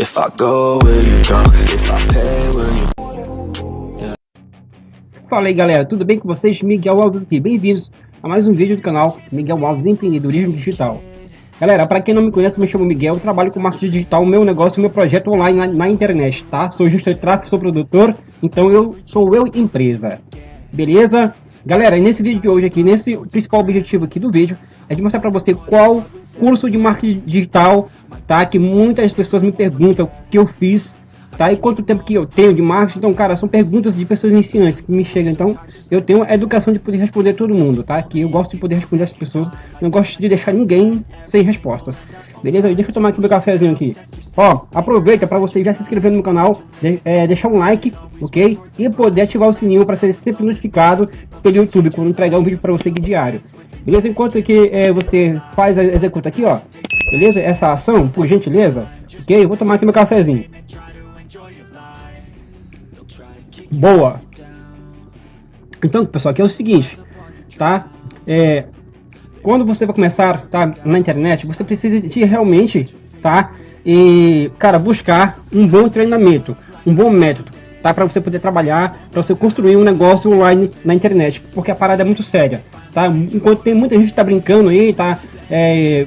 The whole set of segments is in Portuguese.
If I go, will you? If I pay, will you... Fala aí galera, tudo bem com vocês? Miguel Alves aqui, bem-vindos a mais um vídeo do canal Miguel Alves Empreendedorismo Digital. Galera, para quem não me conhece, me chamo Miguel, trabalho com marketing digital, meu negócio, meu projeto online na, na internet, tá? Sou gestor de tráfego, sou produtor, então eu sou eu empresa, beleza? Galera, nesse vídeo de hoje aqui, nesse principal objetivo aqui do vídeo, é de mostrar para você qual curso de marketing digital, tá? Que muitas pessoas me perguntam que eu fiz, tá? E quanto tempo que eu tenho de marketing. Então, cara, são perguntas de pessoas iniciantes que me chegam. Então, eu tenho a educação de poder responder todo mundo, tá? Que eu gosto de poder responder as pessoas. Não gosto de deixar ninguém sem respostas. Beleza? Deixa eu tomar aqui meu cafezinho aqui. Ó, aproveita para você já se inscrever no canal, de, é, deixar um like, ok? E poder ativar o sininho para ser sempre notificado pelo YouTube quando entregar um vídeo para você aqui diário. Beleza? Enquanto que é, você faz, executa aqui, ó. Beleza? Essa ação, por gentileza. Ok? Eu vou tomar aqui meu cafezinho. Boa. Então, pessoal, aqui é o seguinte, tá? É, quando você vai começar, tá, na internet, você precisa de realmente, tá? E, cara, buscar um bom treinamento, um bom método, tá? Para você poder trabalhar, para você construir um negócio online na internet, porque a parada é muito séria, tá? Enquanto tem muita gente que tá brincando aí, tá? É,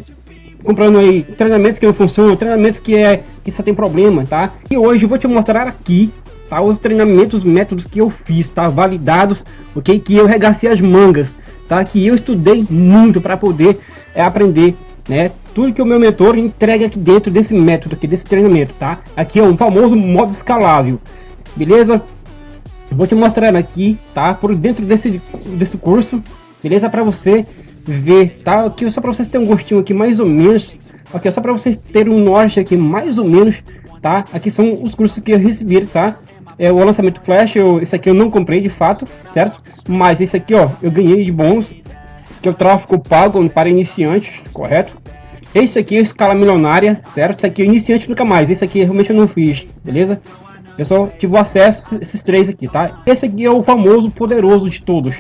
comprando aí treinamentos que não funcionam, treinamentos que é que só tem problema, tá? E hoje eu vou te mostrar aqui, tá? Os treinamentos, métodos que eu fiz, tá? Validados, ok? Que eu regacei as mangas, tá? Que eu estudei muito para poder é, aprender, né? Tudo que o meu mentor entrega aqui dentro desse método aqui, desse treinamento, tá? Aqui é um famoso modo escalável, beleza? vou te mostrar aqui, tá? Por dentro desse, desse curso, beleza? Para você ver, tá? Aqui só para vocês terem um gostinho aqui mais ou menos, aqui só para vocês terem um norte aqui mais ou menos, tá? Aqui são os cursos que eu recebi, tá? É o lançamento Flash, eu, esse aqui eu não comprei de fato, certo? Mas esse aqui, ó, eu ganhei de bônus, que é o tráfego pago para iniciantes, correto? Esse aqui é escala milionária, certo? Esse aqui é iniciante nunca mais, esse aqui realmente eu não fiz, beleza? Eu só tive acesso a esses três aqui, tá? Esse aqui é o famoso poderoso de todos,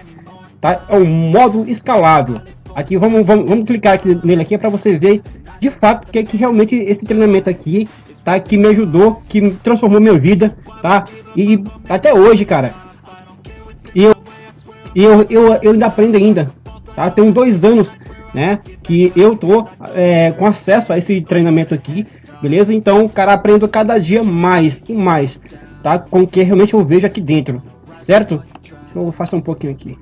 tá? É o modo escalável. Aqui vamos, vamos, vamos clicar aqui nele aqui para você ver de fato que é que realmente esse treinamento aqui tá que me ajudou, que transformou minha vida, tá? E até hoje, cara, eu eu, eu, eu ainda aprendo ainda, tá? Tem dois anos, né, que eu tô é, com acesso a esse treinamento aqui, beleza? Então, cara, aprendo cada dia mais e mais, tá? Com o que realmente eu vejo aqui dentro, certo? Eu fazer um pouquinho aqui.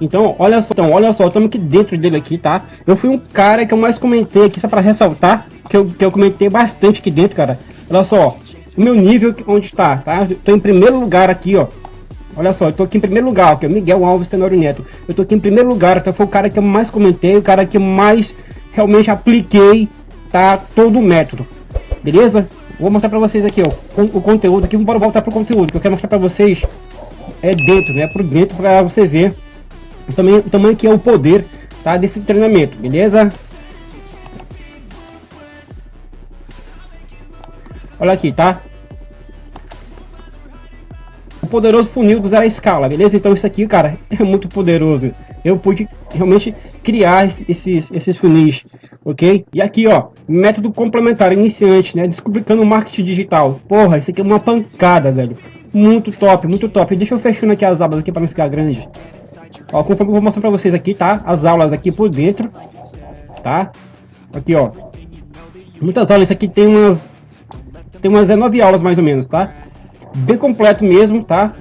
Então, olha só, então, olha só, estamos aqui dentro dele aqui, tá? Eu fui um cara que eu mais comentei aqui, só para ressaltar, que eu, que eu comentei bastante aqui dentro, cara. Olha só, o meu nível onde está, tá? Tô em primeiro lugar aqui, ó. Olha só, eu tô aqui em primeiro lugar, que é Miguel Alves Tenório Neto. Eu tô aqui em primeiro lugar, que foi o cara que eu mais comentei, o cara que eu mais realmente apliquei, tá? Todo o método. Beleza? Vou mostrar pra vocês aqui, ó, o, o conteúdo aqui. Vamos voltar pro conteúdo, que eu quero mostrar pra vocês é dentro, né? Por dentro, pra você ver o tamanho que é o poder tá, desse treinamento, beleza? Olha aqui, tá? O poderoso funil do zero à escala, beleza? Então isso aqui, cara, é muito poderoso. Eu pude realmente criar esses, esses funis, ok? E aqui, ó, método complementar iniciante, né? Descobrindo o marketing digital. Porra, isso aqui é uma pancada, velho. Muito top, muito top. Deixa eu fechando aqui as abas aqui para não ficar grande. Ó, conforme eu vou mostrar pra vocês aqui, tá? As aulas aqui por dentro, tá? Aqui, ó. Muitas aulas, isso aqui tem umas... Tem umas 19 aulas mais ou menos, tá? Bem completo mesmo, tá?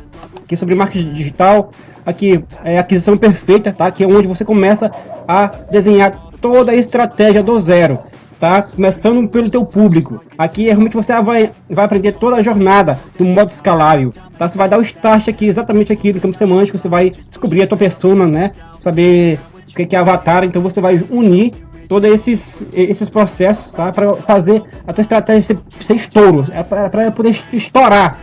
Aqui sobre marketing digital. Aqui é aquisição perfeita, tá? Que é onde você começa a desenhar toda a estratégia do zero tá? Começando pelo teu público. Aqui é realmente você vai, vai aprender toda a jornada do modo escalável, tá? Você vai dar o start aqui, exatamente aqui no campo semântico, você vai descobrir a tua persona, né? Saber o que é avatar, então você vai unir todos esses, esses processos, tá? Para fazer a tua estratégia ser, ser estouro, é para poder estourar,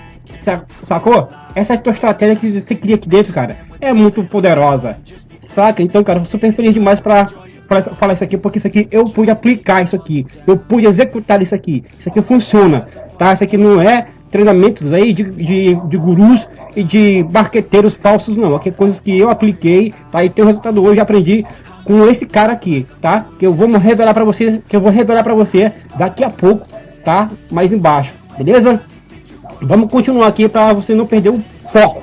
sacou? Essa é tua estratégia que você cria aqui dentro, cara. É muito poderosa, saca? Então, cara, super feliz demais para falar isso aqui, porque isso aqui eu pude aplicar isso aqui, eu pude executar isso aqui, isso aqui funciona, tá? Isso aqui não é treinamentos aí de, de, de gurus e de barqueteiros falsos, não. Aqui é coisas que eu apliquei, tá? E tem o resultado hoje, aprendi com esse cara aqui, tá? Que eu vou revelar para você, que eu vou revelar para você daqui a pouco, tá? Mais embaixo, beleza? Vamos continuar aqui para você não perder o foco,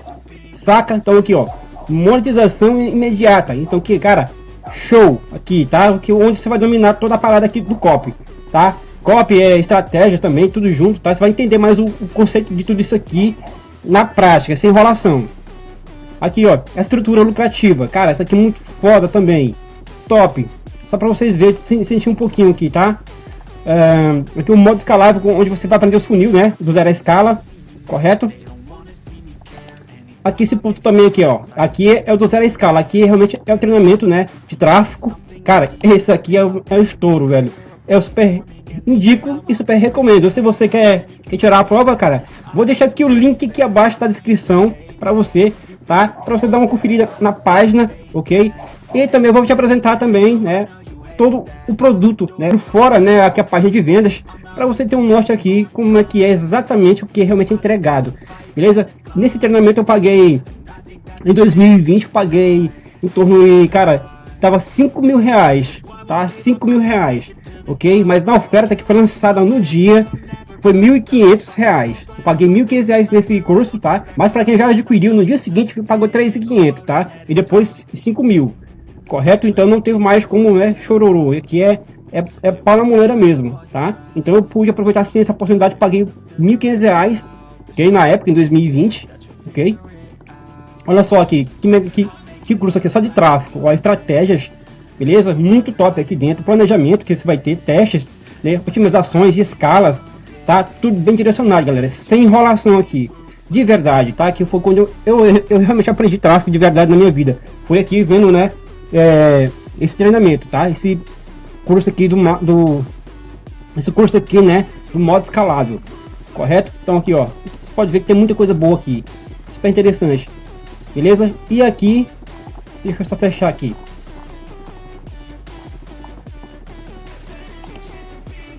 saca? Então aqui, ó, monetização imediata. Então aqui, cara, show aqui, tá? Aqui onde você vai dominar toda a parada aqui do copy, tá? Copy é estratégia também, tudo junto, tá? Você vai entender mais o, o conceito de tudo isso aqui na prática, sem enrolação. Aqui, ó, a estrutura lucrativa. Cara, essa aqui é muito foda também. Top. Só para vocês verem, sentir um pouquinho aqui, tá? Uh, aqui um modo escalável, onde você vai aprender os funil, né? Do zero a escala, correto? Aqui esse ponto também aqui, ó. Aqui é o do zero a escala. Aqui realmente é o treinamento, né? De tráfego. Cara, esse aqui é o, é o estouro, velho. É o super indico e super recomendo. Se você quer, quer tirar a prova, cara, vou deixar aqui o link aqui abaixo da descrição para você, tá? Para você dar uma conferida na página, ok? E também vou te apresentar também, né? Todo o produto, né? Fora, né? Aqui a página de vendas, para você ter um norte aqui como é que é exatamente o que é realmente entregado, beleza? Nesse treinamento eu paguei em 2020, eu paguei em torno de, cara, tava 5 mil reais, tá? 5 mil reais ok? Mas na oferta que foi lançada no dia foi R$ 1.500. Eu paguei R$ 1.500 nesse curso, tá? Mas para quem já adquiriu no dia seguinte, pagou R$ 3.500, tá? E depois R$ mil, correto? Então não teve mais como, né, chororô. Aqui é, é, é pau na moleira mesmo, tá? Então eu pude aproveitar sim essa oportunidade, paguei R$ 1.500, ok? Na época, em 2020, ok? Olha só aqui, que, que, que curso aqui só de tráfego, ó, estratégias beleza? Muito top aqui dentro, planejamento que você vai ter, testes, né? otimizações, escalas, tá? Tudo bem direcionado, galera, sem enrolação aqui, de verdade, tá? Que foi quando eu, eu, eu realmente aprendi tráfego de verdade na minha vida, foi aqui vendo, né, é, esse treinamento, tá? Esse curso aqui do, do esse curso aqui, né, do modo escalável, correto? Então aqui, ó, você pode ver que tem muita coisa boa aqui, super interessante, beleza? E aqui, deixa eu só fechar aqui,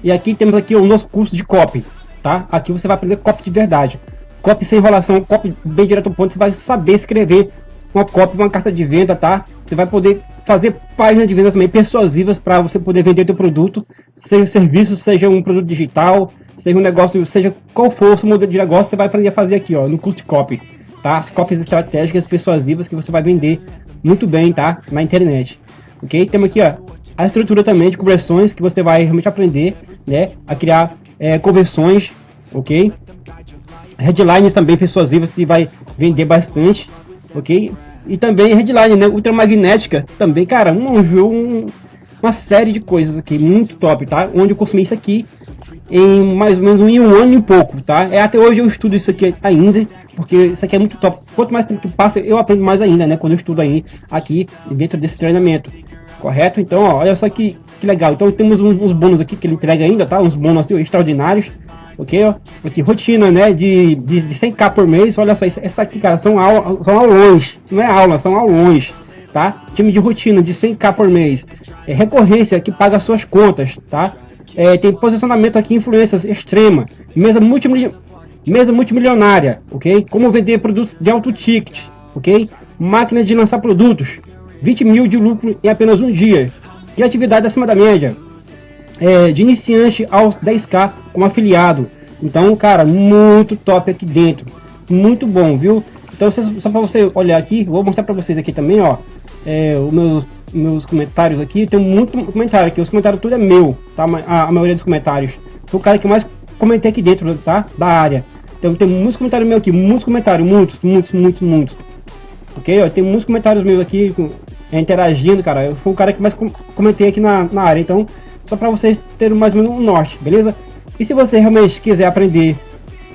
E aqui temos aqui o nosso curso de copy, tá? Aqui você vai aprender copy de verdade. Copy sem enrolação, copy bem direto ao ponto, você vai saber escrever uma copy, uma carta de venda, tá? Você vai poder fazer páginas de vendas também persuasivas para você poder vender seu produto, seja serviço, seja um produto digital, seja um negócio, seja qual for o seu modelo de negócio, você vai aprender a fazer aqui, ó, no curso copy, tá? As copies estratégicas persuasivas que você vai vender muito bem, tá? Na internet. Ok? Temos aqui, ó, a estrutura também de conversões que você vai realmente aprender né, a criar é, conversões, ok? Headlines também persuasivas que vai vender bastante, ok? E também headline, né, ultramagnética também, cara, um, um, uma série de coisas aqui, muito top, tá? Onde eu consumi isso aqui em mais ou menos um, um ano e pouco, tá? É, até hoje eu estudo isso aqui ainda, porque isso aqui é muito top. Quanto mais tempo que passa, eu aprendo mais ainda, né? Quando eu estudo aí, aqui dentro desse treinamento. Correto? Então, ó, olha só que, que legal. Então temos uns, uns bônus aqui que ele entrega ainda, tá? Uns bônus extraordinários. Ok. Aqui, rotina, né? De, de, de 100k por mês. Olha só, essa aqui, cara, são, aula, são aulões. Não é aula, são aulões. Tá? Time de rotina de 100k por mês. É recorrência que paga suas contas, tá? É, tem posicionamento aqui, influências extrema. Mesa, multimil... Mesa multimilionária, ok? Como vender produtos de alto ticket, ok? Máquina de lançar produtos, 20 mil de lucro em apenas um dia. E atividade acima da média. É, de iniciante aos 10k como afiliado. Então, cara, muito top aqui dentro. Muito bom, viu? Então, só para você olhar aqui, vou mostrar para vocês aqui também, ó. É, os meus, meus comentários aqui, tem muito comentário aqui. Os comentários tudo é meu, tá? A, a maioria dos comentários. Sou o cara que mais comentei aqui dentro, tá? Da área. Então tem muitos comentários meus aqui, muitos comentários, muitos, muitos, muitos, muitos. Ok? Ó, tem muitos comentários meus aqui é, interagindo, cara. Eu fui o cara que mais comentei aqui na, na área. Então, só para vocês terem mais ou menos um norte, beleza? E se você realmente quiser aprender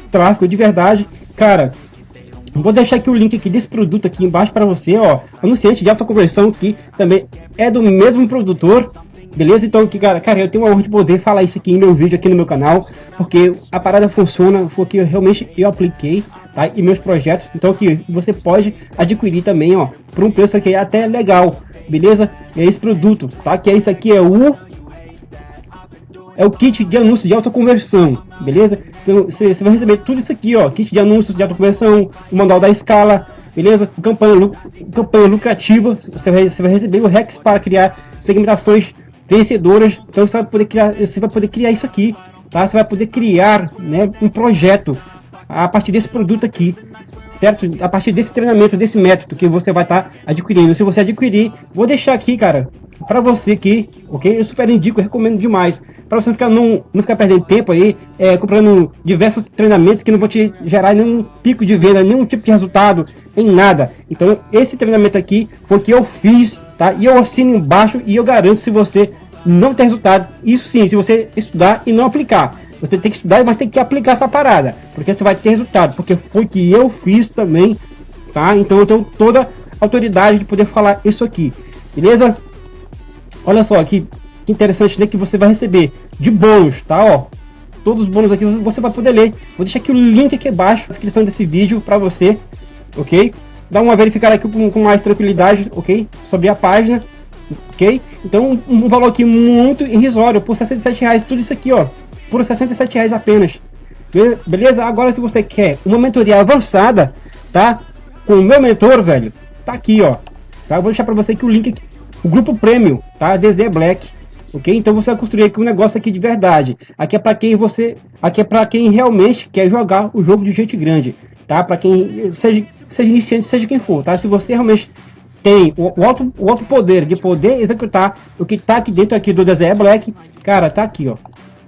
tráfego de verdade, cara, vou deixar aqui o link aqui desse produto aqui embaixo para você, ó. Anunciante de alta conversão que também é do mesmo produtor, Beleza? Então, que, cara, cara, eu tenho a honra de poder falar isso aqui em meu vídeo, aqui no meu canal, porque a parada funciona, porque realmente eu apliquei, tá? E meus projetos, então que você pode adquirir também, ó, por um preço que é até legal, beleza? É esse produto, tá? Que é isso aqui, é o é o kit de anúncios de autoconversão, beleza? Você, vai receber tudo isso aqui, ó, kit de anúncios de autoconversão, o manual da escala, beleza? Campanha, campanha lucrativa, você vai, vai receber o Rex para criar segmentações vencedoras, então você vai poder criar, você vai poder criar isso aqui, tá? Você vai poder criar, né, um projeto a partir desse produto aqui, certo? A partir desse treinamento, desse método que você vai estar tá adquirindo. Se você adquirir, vou deixar aqui, cara, para você aqui, ok? Eu super indico, recomendo demais. Para você não ficar, não, não ficar perdendo tempo aí, é, comprando diversos treinamentos que não vão te gerar nenhum pico de venda, nenhum tipo de resultado, em nada. Então, esse treinamento aqui foi que eu fiz, tá? E eu assino embaixo e eu garanto se você não ter resultado, isso sim, se você estudar e não aplicar. Você tem que estudar, mas tem que aplicar essa parada, porque você vai ter resultado, porque foi que eu fiz também, tá? Então eu tenho toda a autoridade de poder falar isso aqui, beleza? Olha só que, que interessante né, que você vai receber de bônus, tá? Ó, todos os bônus aqui você vai poder ler. Vou deixar aqui o link aqui embaixo na descrição desse vídeo para você, ok? Dá uma verificada aqui com, com, mais tranquilidade, ok? Sobre a página, ok? Então um valor aqui muito irrisório, por 67 reais, tudo isso aqui, ó, por 67 reais apenas. Beleza? Agora se você quer uma mentoria avançada, tá? Com o meu mentor, velho, tá aqui, ó. Tá? Eu vou deixar para você aqui o link aqui o grupo Premium, tá? DZ Black, ok? Então você vai construir aqui um negócio aqui de verdade. Aqui é para quem você, aqui é para quem realmente quer jogar o jogo de gente grande, tá? Para quem seja, seja iniciante, seja quem for, tá? Se você realmente tem o, o, alto, o alto poder de poder executar o que tá aqui dentro aqui do DZ Black, cara, tá aqui, ó.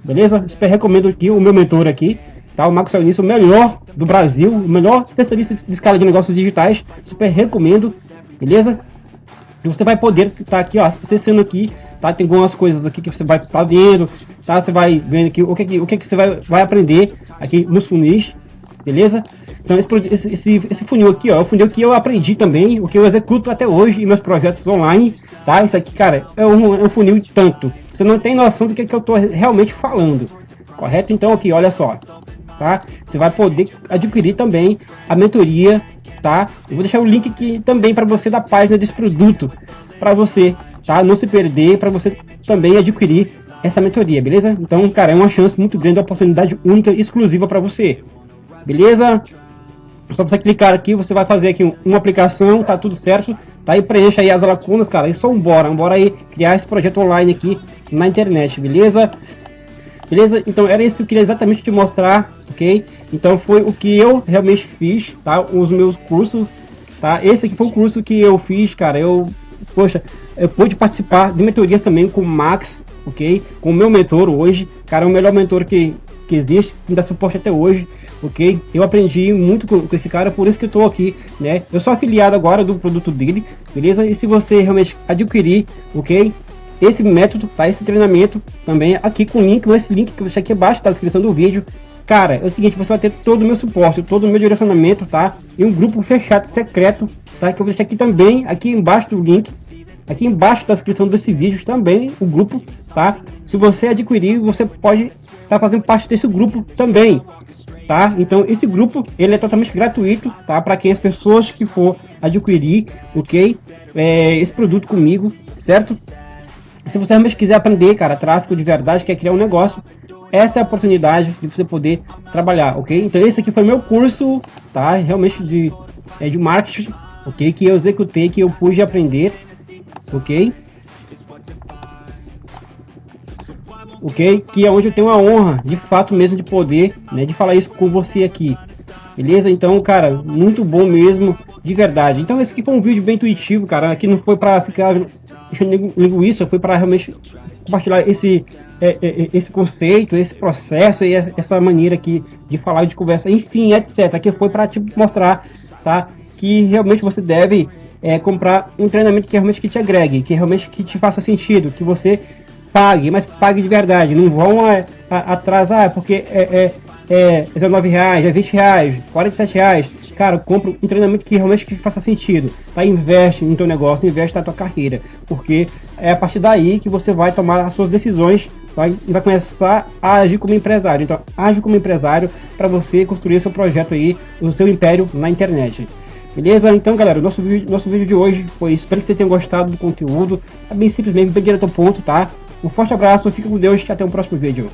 Beleza? Super recomendo aqui o meu mentor aqui, tá? O Marcos Salinice, o melhor do Brasil, o melhor especialista de escala de negócios digitais. Super recomendo, beleza? E você vai poder estar tá aqui, ó, acessando aqui, tá? Tem algumas coisas aqui que você vai estar tá vendo, tá? Você vai vendo aqui o que, o que, que você vai, vai aprender aqui nos funis, beleza? Então esse, esse, esse funil aqui, ó, é o funil que eu aprendi também, o que eu executo até hoje em meus projetos online, tá? Isso aqui, cara, é um, é um funil de tanto. Você não tem noção do que, que eu tô realmente falando, correto? Então aqui, olha só, tá? Você vai poder adquirir também a mentoria tá? Eu vou deixar o link aqui também para você da página desse produto, para você, tá? Não se perder, para você também adquirir essa mentoria, beleza? Então, cara, é uma chance muito grande, uma oportunidade única, exclusiva para você, beleza? Só você clicar aqui, você vai fazer aqui uma aplicação, tá tudo certo, tá? E preencha aí as lacunas, cara, e só embora, embora aí criar esse projeto online aqui na internet, beleza? Beleza? Então era isso que eu queria exatamente te mostrar, ok? Então foi o que eu realmente fiz, tá? Os meus cursos, tá? Esse aqui foi o curso que eu fiz, cara. Eu, poxa, eu pude participar de mentorias também com o Max, ok? Com o meu mentor hoje, cara, é o melhor mentor que, que existe, que me dá suporte até hoje, ok? Eu aprendi muito com, com, esse cara, por isso que eu tô aqui, né? Eu sou afiliado agora do produto dele, beleza? E se você realmente adquirir, ok? esse método, tá? Esse treinamento também aqui com o link, esse link que você aqui abaixo, tá? Na descrição do vídeo. Cara, é o seguinte, você vai ter todo o meu suporte, todo o meu direcionamento, tá? E um grupo fechado, secreto, tá? Que eu vou deixar aqui também, aqui embaixo do link. Aqui embaixo da descrição desse vídeo também, o grupo, tá? Se você adquirir, você pode estar tá fazendo parte desse grupo também, tá? Então esse grupo ele é totalmente gratuito, tá? Para quem as pessoas que for adquirir, ok? É, esse produto comigo, certo? Se você realmente quiser aprender, cara, tráfego de verdade, quer criar um negócio, essa é a oportunidade de você poder trabalhar, ok? Então esse aqui foi meu curso, tá? Realmente de, é, de marketing, ok? Que eu executei, que eu pude aprender, ok? Ok? Que é onde eu tenho a honra, de fato mesmo, de poder, né? De falar isso com você aqui, beleza? Então, cara, muito bom mesmo, de verdade. Então esse aqui foi um vídeo bem intuitivo, cara. Aqui não foi para ficar linguiça foi para realmente compartilhar esse, é, é, é, esse conceito, esse processo e essa maneira aqui de falar, de conversa, enfim, etc. Aqui foi para te mostrar, tá? Que realmente você deve é, comprar um treinamento que realmente que te agregue, que realmente que te faça sentido, que você pague, mas pague de verdade. Não vão a, a, atrasar, porque é, é, é 19 reais, é 20 reais, 47 reais cara, compra um treinamento que realmente que faça sentido, tá? Investe no teu negócio, investe na tua carreira, porque é a partir daí que você vai tomar as suas decisões vai, vai começar a agir como empresário. Então, age como empresário para você construir seu projeto aí, o seu império na internet. Beleza? Então, galera, nosso vídeo, nosso vídeo de hoje foi. Espero que você tenha gostado do conteúdo. É bem simplesmente, bem direto ao ponto, tá? Um forte abraço, fica com Deus e até o próximo vídeo.